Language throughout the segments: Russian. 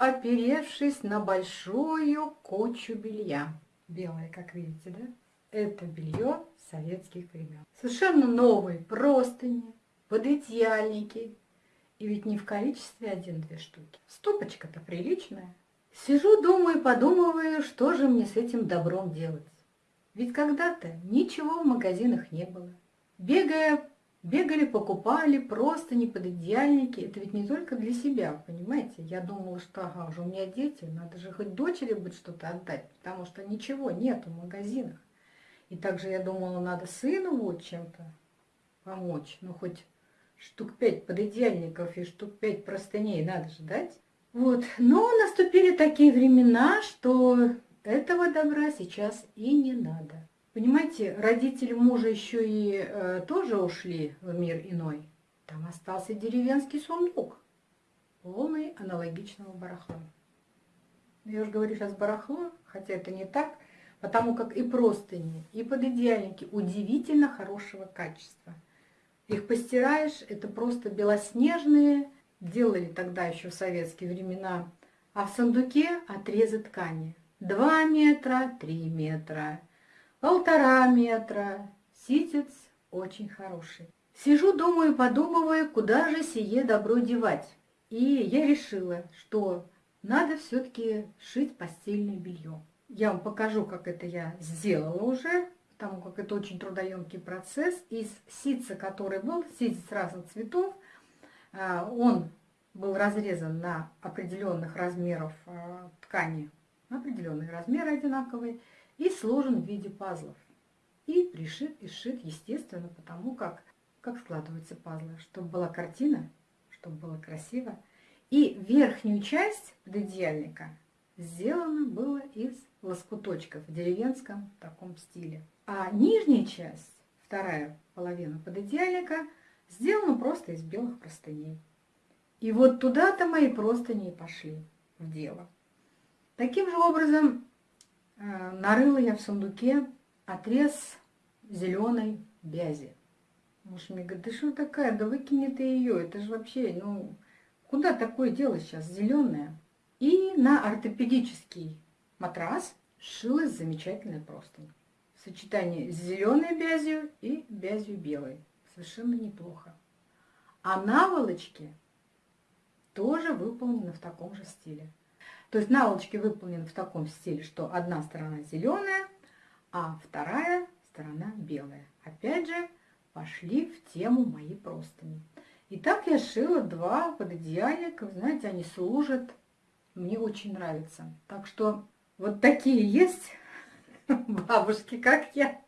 оперевшись на большую кучу белья. Белое, как видите, да? Это белье советских времен. Совершенно новые простыни, пододеяльники. И ведь не в количестве один-две штуки. Стопочка-то приличная. Сижу, думаю, подумываю, что же мне с этим добром делать. Ведь когда-то ничего в магазинах не было. Бегая, бегали, покупали просто не под идеальники. Это ведь не только для себя, понимаете? Я думала, что ага, уже у меня дети, надо же хоть дочери быть что-то отдать, потому что ничего нет в магазинах. И также я думала, надо сыну вот чем-то помочь. Ну, хоть штук пять подидеальников и штук пять простыней надо же дать. Вот. Но наступили такие времена, что этого добра сейчас и не надо. Понимаете, родители мужа еще и э, тоже ушли в мир иной. Там остался деревенский сундук, полный аналогичного барахла. Я уже говорю сейчас барахло, хотя это не так, потому как и простыни, и пододеяльники удивительно хорошего качества. Их постираешь, это просто белоснежные, делали тогда еще в советские времена, а в сундуке отрезы ткани. 2 метра, 3 метра, полтора метра. Ситец очень хороший. Сижу, думаю, подумываю, куда же сие добро девать. И я решила, что надо все-таки шить постельное белье. Я вам покажу, как это я сделала уже, потому как это очень трудоемкий процесс. Из ситца, который был, ситец разных цветов, а, он был разрезан на определенных размеров а, ткани определенные размеры одинаковые, и сложен в виде пазлов. И пришит и сшит, естественно, потому как, как складываются пазлы, чтобы была картина, чтобы было красиво. И верхнюю часть пододеяльника сделано было из лоскуточков в деревенском таком стиле. А нижняя часть, вторая половина пододеяльника, сделана просто из белых простыней. И вот туда-то мои простыни и пошли в дело. Таким же образом нарыла я в сундуке отрез зеленой бязи. Муж мне говорит, да что такая, да выкини ты ее, это же вообще, ну, куда такое дело сейчас, зеленое? И на ортопедический матрас шилась замечательная простынь. В сочетании с зеленой бязью и бязью белой. Совершенно неплохо. А наволочки тоже выполнены в таком же стиле. То есть наволочки выполнены в таком стиле, что одна сторона зеленая, а вторая сторона белая. Опять же, пошли в тему мои простыни. И так я шила два пододеяльника. Знаете, они служат. Мне очень нравится. Так что вот такие есть бабушки, как я,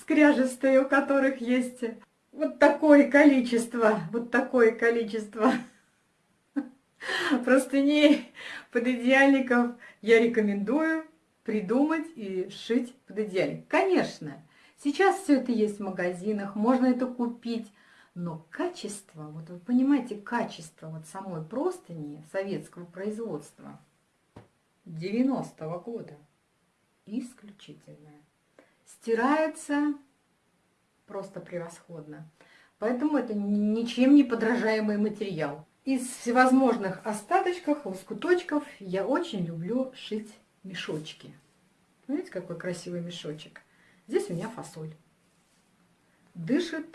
скряжестые, у которых есть вот такое количество, вот такое количество простыней пододеяльников я рекомендую придумать и сшить пододеяльник. Конечно, сейчас все это есть в магазинах, можно это купить, но качество, вот вы понимаете, качество вот самой простыни советского производства 90-го года исключительное. Стирается просто превосходно. Поэтому это ничем не подражаемый материал. Из всевозможных остаточков, лоскуточков я очень люблю шить мешочки. Видите, какой красивый мешочек. Здесь у меня фасоль. Дышит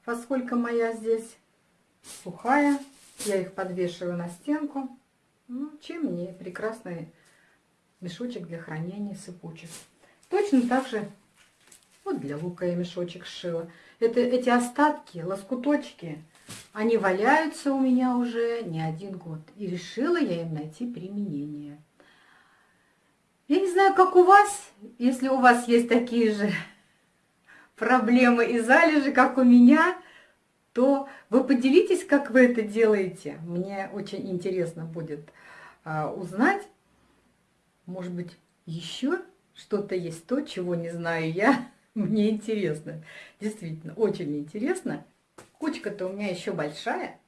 фасолька моя здесь сухая. Я их подвешиваю на стенку. Ну, чем мне прекрасный мешочек для хранения сыпучих. Точно так же вот для лука я мешочек сшила. Это, эти остатки, лоскуточки, они валяются у меня уже не один год. И решила я им найти применение. Я не знаю, как у вас, если у вас есть такие же проблемы и залежи, как у меня, то вы поделитесь, как вы это делаете. Мне очень интересно будет а, узнать. Может быть, еще что-то есть то, чего не знаю я. Мне интересно. Действительно, очень интересно. Кучка-то у меня еще большая.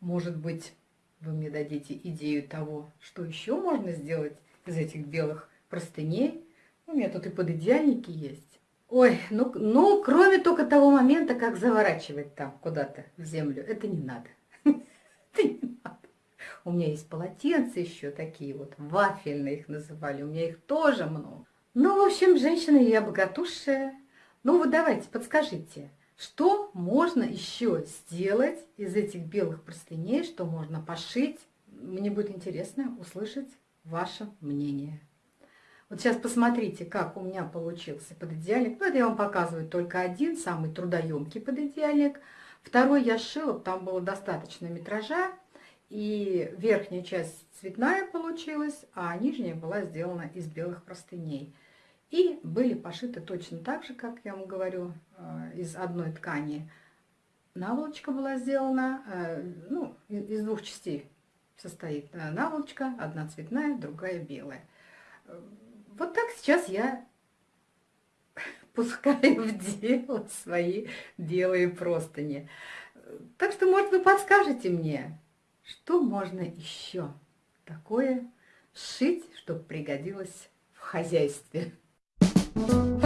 Может быть, вы мне дадите идею того, что еще можно сделать из этих белых простыней. У меня тут и подидеальники есть. Ой, ну, ну, кроме только того момента, как заворачивать там куда-то в землю. Это не надо. У меня есть полотенца еще такие вот, вафельные их называли, у меня их тоже много. Ну, в общем, женщина я богатушая. Ну, вот давайте, подскажите, что можно еще сделать из этих белых простыней, что можно пошить? Мне будет интересно услышать ваше мнение. Вот сейчас посмотрите, как у меня получился пододеяльник. Ну, я вам показываю только один, самый трудоемкий пододеяльник. Второй я шила, там было достаточно метража. И верхняя часть цветная получилась, а нижняя была сделана из белых простыней. И были пошиты точно так же, как я вам говорю, э, из одной ткани. Наволочка была сделана, э, ну, из двух частей состоит э, наволочка, одна цветная, другая белая. Вот так сейчас я пускаю в дело свои белые простыни. Так что, может, вы подскажете мне, что можно еще такое сшить, чтобы пригодилось в хозяйстве? Thank you.